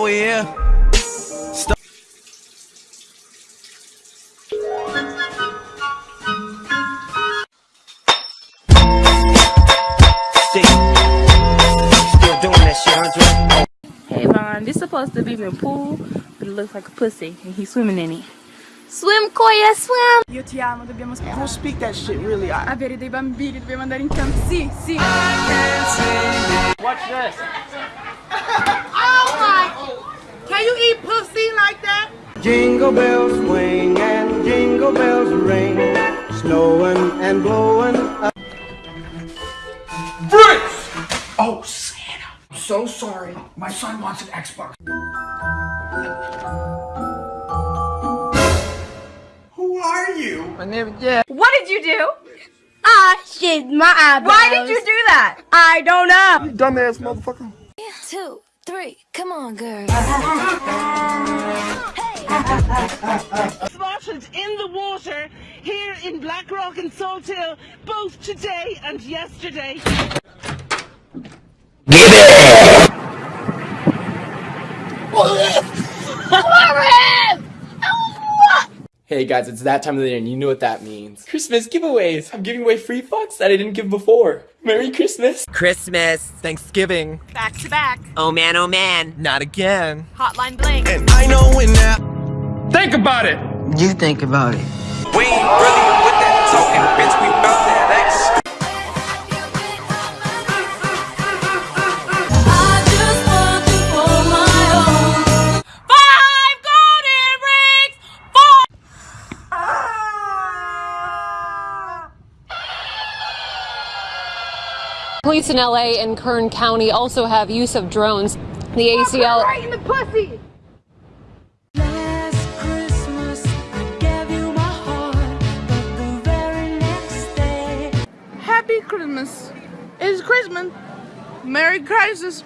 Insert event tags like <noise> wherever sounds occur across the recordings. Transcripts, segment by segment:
now we're here. Start Still doing that shit, Andre? Hey Vaughn, this is supposed to be my pool, but it looks like a pussy, and he's swimming in it. Swim, Koya, swim! Io ti amo, dobbiamo I don't speak that shit really. I... avere dei bambini, dobbiamo andare in campo. Sì, sì. Watch this. <laughs> Can you eat pussy like that? Jingle bells swing and jingle bells ring, snowing and blowing up. Oh, Santa. I'm so sorry. My son wants an Xbox. Who are you? My name is yeah. What did you do? I shit my eyebrows. Why did you do that? I don't know. You dumbass motherfucker. two, three, come on, girl. spotted in the water here in Blackrock and Salt Hill both today and yesterday. Hey guys, it's that time of the year and you know what that means. Christmas giveaways! I'm giving away free fucks that I didn't give before. Merry Christmas! Christmas, Thanksgiving. Back to back. Oh man, oh man. Not again. Hotline bling. and I know when now. Think about it! You think about it. We ain't really with that talking, bitch. We bout Police in LA and Kern County also have use of drones. The ACL. Right in the pussy. Last Christmas, I gave you my heart, but the very next day. Happy Christmas. It's Christmas. Merry Crisis.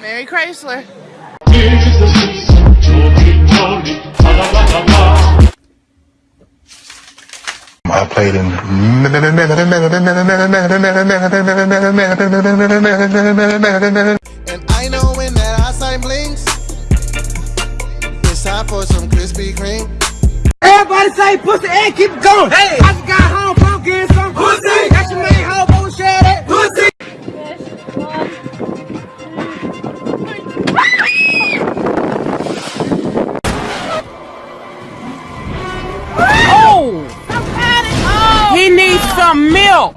Merry Chrysler. I played in. And I know when that outside blinks, it's time for some Krispy Kreme. Everybody say pussy and keep it going. Hey! I just got home from getting some pussy. That's your main hobo some milk!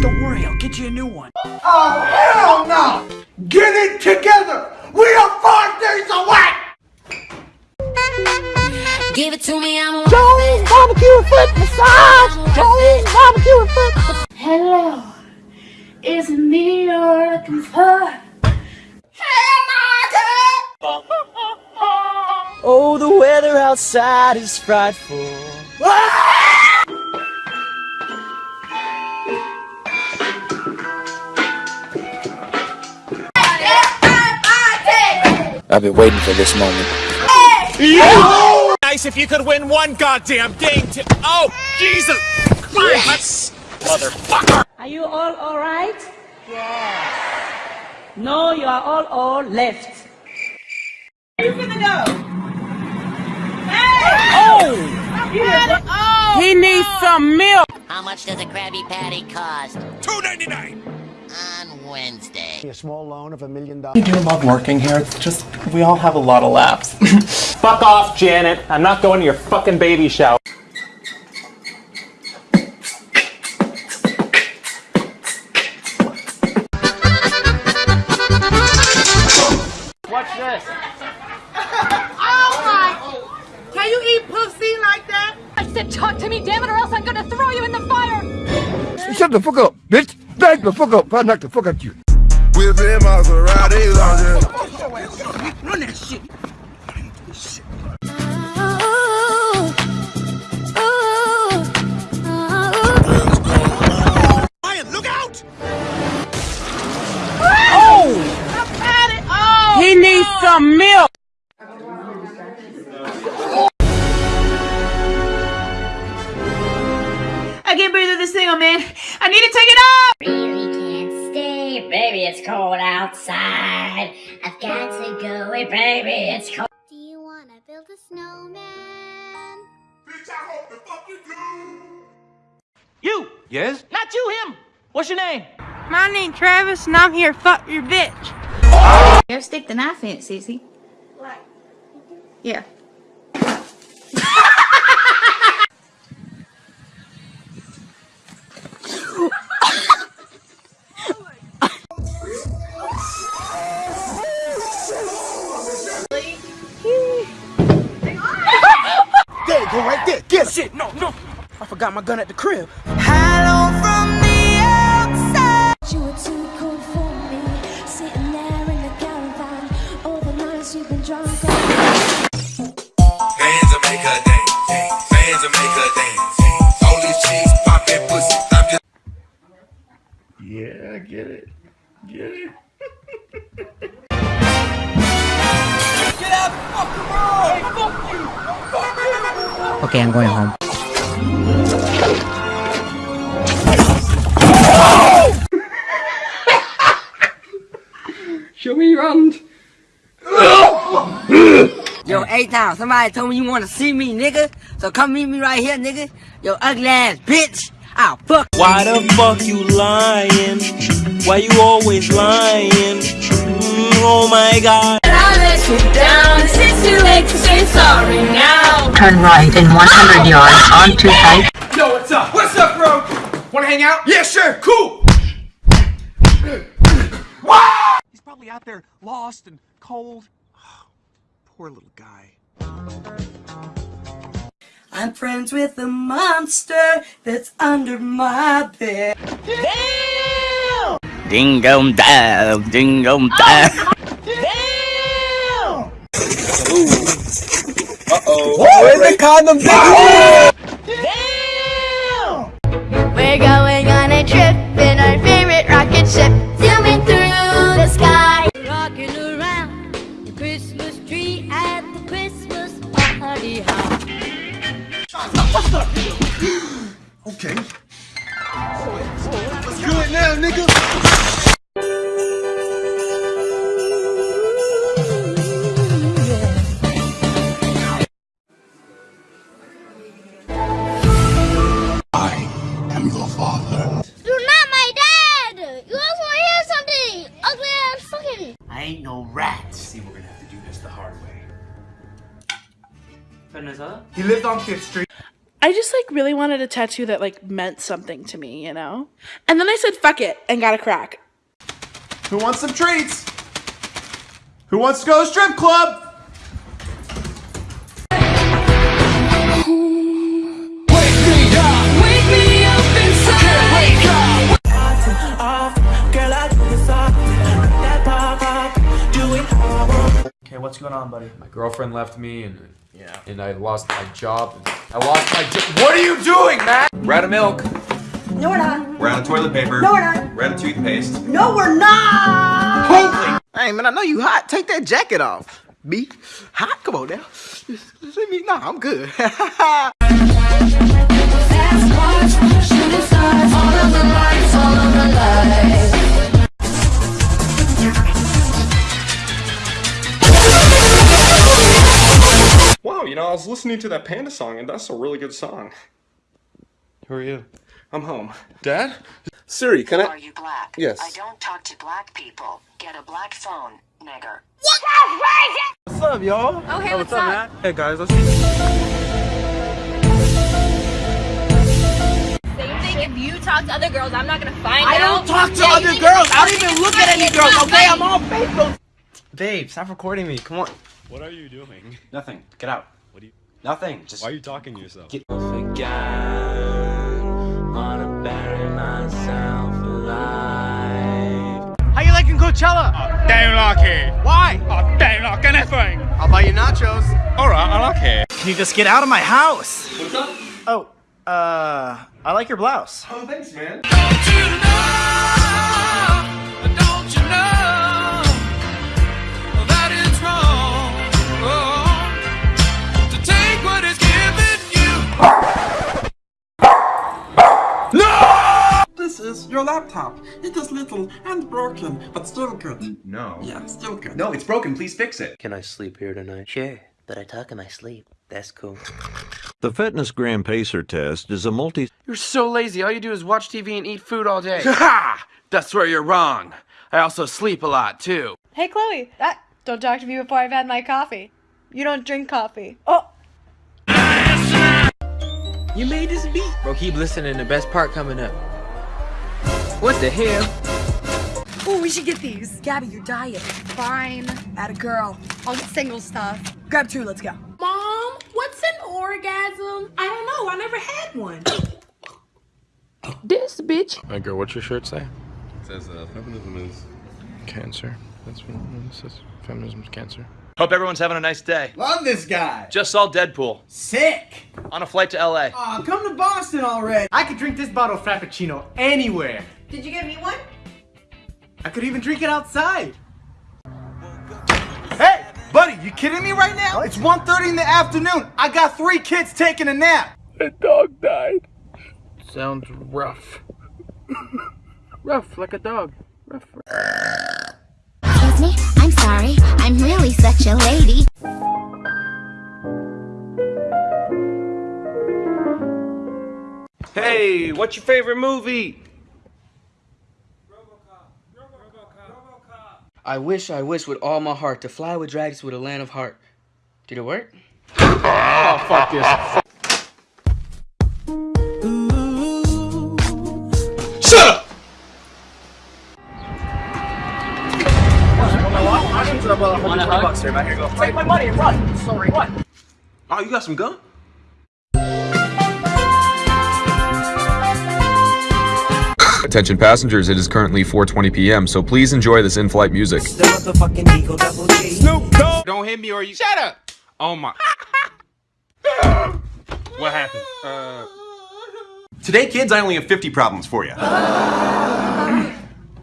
Don't worry, I'll get you a new one. Oh, hell no! Get it together! Outside is frightful. I've been waiting for this moment. Nice if you could win one goddamn game. To- oh, Jesus Christ! Motherfucker! Are you all alright? Yes. No, you are all all left. Where you gonna go? Oh! He needs some milk! How much does a Krabby Patty cost? Two ninety nine. On Wednesday. A small loan of a million I dollars. do love working here, it's just, we all have a lot of laughs. <laughs> Fuck off, Janet. I'm not going to your fucking baby shower. The fuck up, bitch! Back the fuck up! I knock the fuck out you. We've been Maserati lounge. Run that shit. Ryan, look out! Oh! He needs some milk! It's cold outside. I've got to go away, baby, it's cold. Do you wanna build a snowman? Bitch, I hope the fuck you do. You! Yes? Not you, him! What's your name? My name's Travis, and I'm here fuck your bitch. Here, stick the knife in it, Sissy. Yeah. I forgot my gun at the crib. Hello from the outside. You were too cool for me, sitting there in the caravan. All the nights you've been drunk. Fans will make her dance. Fans will make her dance. All these chicks popping pussy. I'm just. Yeah, I get it. Get it. Get out the fucking road! Fuck you! Okay, I'm going home. Show me your hand. Yo, eight times. Somebody told me you want to see me, nigga. So come meet me right here, nigga. Yo, ugly ass bitch. I'll fuck. Why the fuck you lying? Why you always lying? Mm, oh my god. I'll let you down. It's too late to say sorry now. Turn right in 100 yards onto High Yo, what's up? What's up, bro? Wanna hang out? Yeah, sure. Cool. He's probably out there lost and cold. <sighs> Poor little guy. I'm friends with a monster that's under my bed. Ding dong dong, ding dong dong. Uh-oh. Condom? We're going on a trip in our favorite rocket ship, He lived on Fifth Street. I just like really wanted a tattoo that like meant something to me, you know? And then I said fuck it and got a crack. Who wants some treats? Who wants to go to strip club? What's going on, buddy? My girlfriend left me, and yeah, and I lost my job. I lost my job. What are you doing, Matt? We're out of milk. No, we're not. We're out of toilet paper. No, we're not. We're out of toothpaste. No, we're not. Holy! Hey, man, I know you hot. Take that jacket off. Me? Hot? Come on now. Let me, nah, I'm good. <laughs> Shooting stars, all of the lights, all of the lights. You know, I was listening to that Panda song, and that's a really good song. Who are you? I'm home. Dad? Siri, can I? Are you black? Yes. I don't talk to black people. Get a black phone, nigger. What's up, y'all? Oh, hey, what's up? man? Hey, guys, let's Same thing. If you talk to other girls, I'm not gonna find I out. I don't talk to Yeah, other girls. I don't even look at any girls, okay? I'm on Facebook. Babe, stop recording me. Come on. What are you doing? Nothing. Get out. What do you? Nothing. Just. Why are you talking to yourself? Get- Wanna bury myself alive. How you liking Coachella? Don't like it. Why? I don't like anything. I'll buy you nachos. Alright, I like it. Can you just get out of my house? What's up? Oh, uh, I like your blouse. Oh, thanks, man. Laptop. It is little and broken, but still good. No. Yeah, still good. No, it's broken. Please fix it. Can I sleep here tonight? Sure, but I talk in my sleep. That's cool. The Fitness Gram Pacer test is a multi. You're so lazy. All you do is watch TV and eat food all day. <laughs> Ha! That's where you're wrong. I also sleep a lot too. Hey, Chloe. That, don't talk to me before I've had my coffee. You don't drink coffee. Oh. You made this beat. Bro, keep listening. The best part coming up. What the hell? Oh, we should get these. Gabby, your diet. Fine. At a girl. I'll get single stuff. Grab two, let's go. Mom, what's an orgasm? I don't know. I never had one. <coughs> This bitch. Hey girl, what's your shirt say? It says uh, feminism is cancer. That's what it says. Feminism is cancer. Hope everyone's having a nice day. Love this guy. Just saw Deadpool. Sick. On a flight to LA. Aw, come to Boston already. I could drink this bottle of Frappuccino anywhere. Did you get me one? I could even drink it outside. Hey, buddy, you kidding me right now? It's 1.30 in the afternoon. I got three kids taking a nap. A dog died. Sounds rough. <laughs> rough, like a dog. Rough. Excuse me, I'm sorry. I'm really such a lady. Hey, what's your favorite movie? I wish, I wish with all my heart to fly with dragons with a land of heart. Did it work? Oh, fuck this. Shut up! Take my money and run. Sorry, what? Oh, you got some gum? Attention passengers, it is currently 4:20 p.m., so please enjoy this in-flight music. Snoop Dogg! Don't hit me or you- Shut up! Oh my- What happened? Uh... Today, kids, I only have 50 problems for you.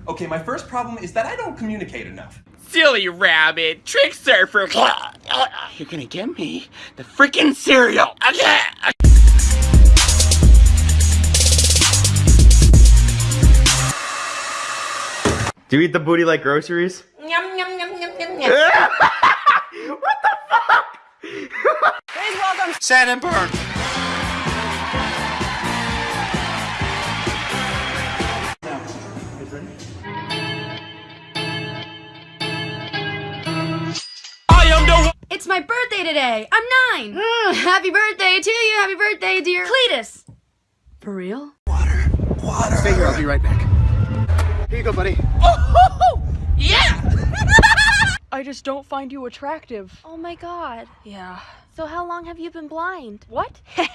okay, my first problem is that I don't communicate enough. Silly rabbit, trick surfer. You're gonna get me the freaking cereal. Do you eat the booty like groceries? <laughs> Yum, yum, yum, yum, yum, yum. what the fuck? Please welcome Sand and burn. It's my birthday today. I'm nine. Mm, happy birthday to you. Happy birthday, dear Cletus. For real? Water. Stay here, I'll be right back. Here you go, buddy. Oh, <laughs> yeah! <laughs> I just don't find you attractive. Oh my god. Yeah. So how long have you been blind? What? <laughs>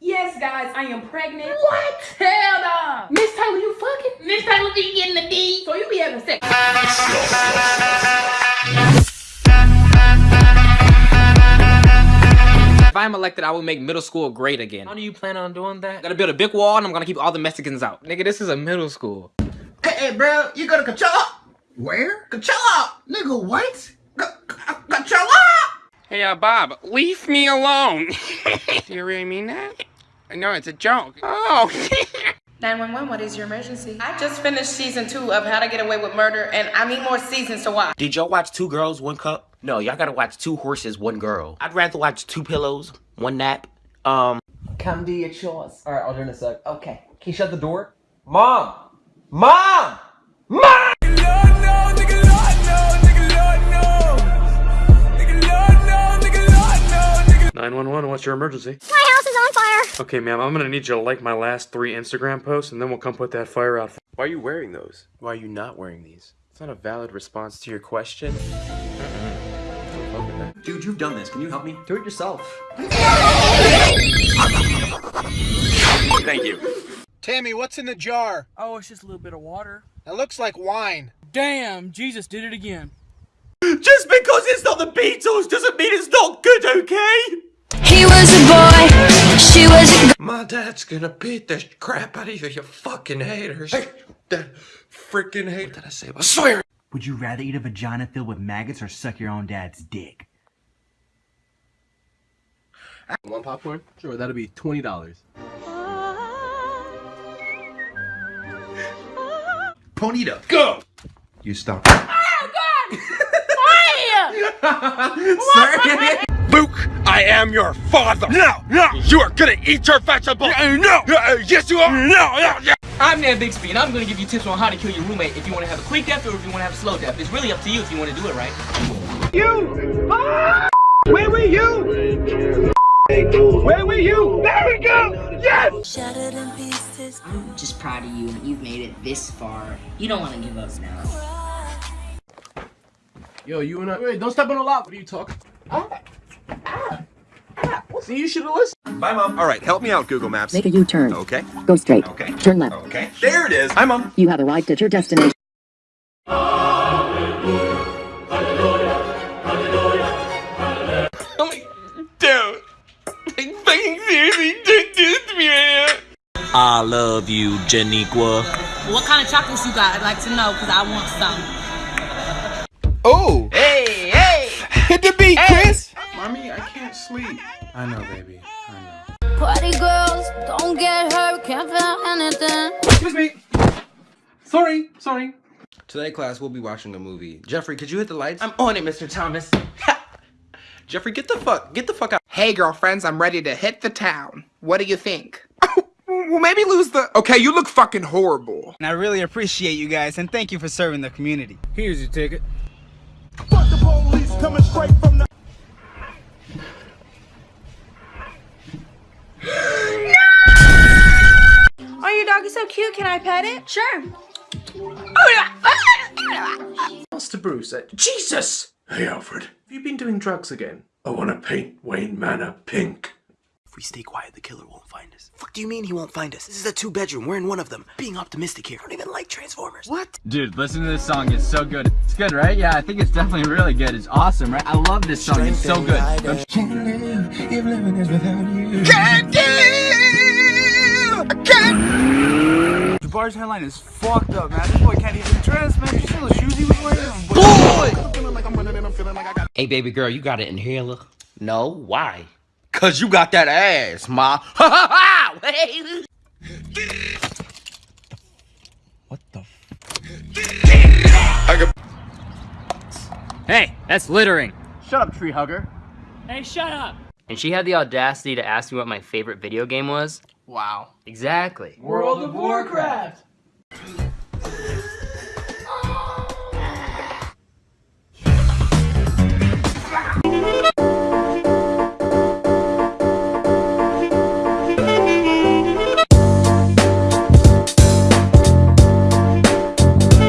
Yes, guys, I am pregnant. What? Hell no! Miss Taylor, you fucking? Miss Taylor be getting the D, so you be having sex. If I'm elected, I will make middle school great again. How do you plan on doing that? i Gotta build a big wall and I'm gonna keep all the Mexicans out. Nigga, this is a middle school. Hey, hey, bro, you go to Coachella? Where? Coachella! Nigga, what? Coachella! Hey, uh, Bob, leave me alone. do <laughs> you really mean that? No, it's a joke. Oh. <laughs> 911, what is your emergency? I just finished season two of How to Get Away with Murder, and I need more seasons to watch. Did y'all watch Two Girls, One Cup? No, y'all gotta watch Two Horses, One Girl. I'd rather watch Two Pillows, One Nap. Um, Come do your chores. Alright, I'll do it in a sec. Okay. Can you shut the door? Mom! Mom! Mom! 911, what's your emergency? My house is on fire. Okay, ma'am, I'm gonna need you to like my last three Instagram posts, and then we'll come put that fire out. Why are you wearing those? Why are you not wearing these? It's not a valid response to your question. Dude, you've done this. Can you help me? Do it yourself. Thank you. Tammy, what's in the jar? Oh, it's just a little bit of water. That looks like wine. Damn, Jesus did it again. Just because it's not the Beatles doesn't mean it's not good, okay? He was a boy, she was a My dad's gonna beat the crap out of you, you fucking haters. Hey, that freaking hate. What did I say about swear? Would you rather eat a vagina filled with maggots or suck your own dad's dick? One popcorn? Sure, that'll be $20. Ponita. Go! You stop. Oh, God! Why? <laughs> Sorry. Luke, I am your father. No, no. You are gonna eat your vegetables. no. yes, you are. No, no, yeah. I'm Nan Bixby, and I'm gonna give you tips on how to kill your roommate if you want to have a quick death or if you want to have a slow death. It's really up to you if you want to do it right. You! Ah! Where were you? Where were you? There we go! Yes! Shattered in pieces. I'm just proud of you. You've made it this far. You don't want to give up now. Yo, you and I. Wait, don't step on the lot. What are you talking? Ah, ah, ah. See, you should have listened. Bye, Mom. All right, help me out, Google Maps. Make a U-turn. Okay. Go straight. Okay. Turn left. Okay. There it is. Hi, Mom. You have arrived at your destination. I love you, Janiqua. What kind of chocolates you got? I'd like to know because I want some. Oh. Hey, hey! Hit the beat, Chris. Mommy, I can't sleep. I know, baby. I know. Party girls, don't get hurt, can't feel anything. Excuse me. Sorry, sorry. Today, class, we'll be watching a movie. Jeffrey, could you hit the lights? I'm on it, Mr. Thomas. Jeffrey, get the fuck, get the fuck out. Hey, girlfriends, I'm ready to hit the town. What do you think? Well, maybe lose the. Okay, you look fucking horrible. And I really appreciate you guys, and thank you for serving the community. Here's your ticket. Fuck the police coming straight from the. Oh, your dog is so cute. Can I pet it? Sure. Master Bruce, uh, Jesus! Hey, Alfred. Have you been doing drugs again? I want to paint Wayne Manor pink. If we stay quiet, the killer won't find us. Fuck do you mean he won't find us? This is a two bedroom. We're in one of them. Being optimistic here. I don't even like Transformers. What? Dude, listen to this song. It's so good. It's good, right? Yeah, I think it's definitely really good. It's awesome, right? I love this song. It's so good. Don't Can't live if living is without you. Can't live! Can't. The bar's headline is fucked up, man. This boy can't even dress, man. Did you see those shoes he was wearing? Hey, baby girl, you got an inhaler? No. Why? Cause you got that ass, ma. Ha ha ha! What the Hey, that's littering. Shut up, tree hugger. Hey, shut up. And she had the audacity to ask me what my favorite video game was. Wow. Exactly. World of Warcraft.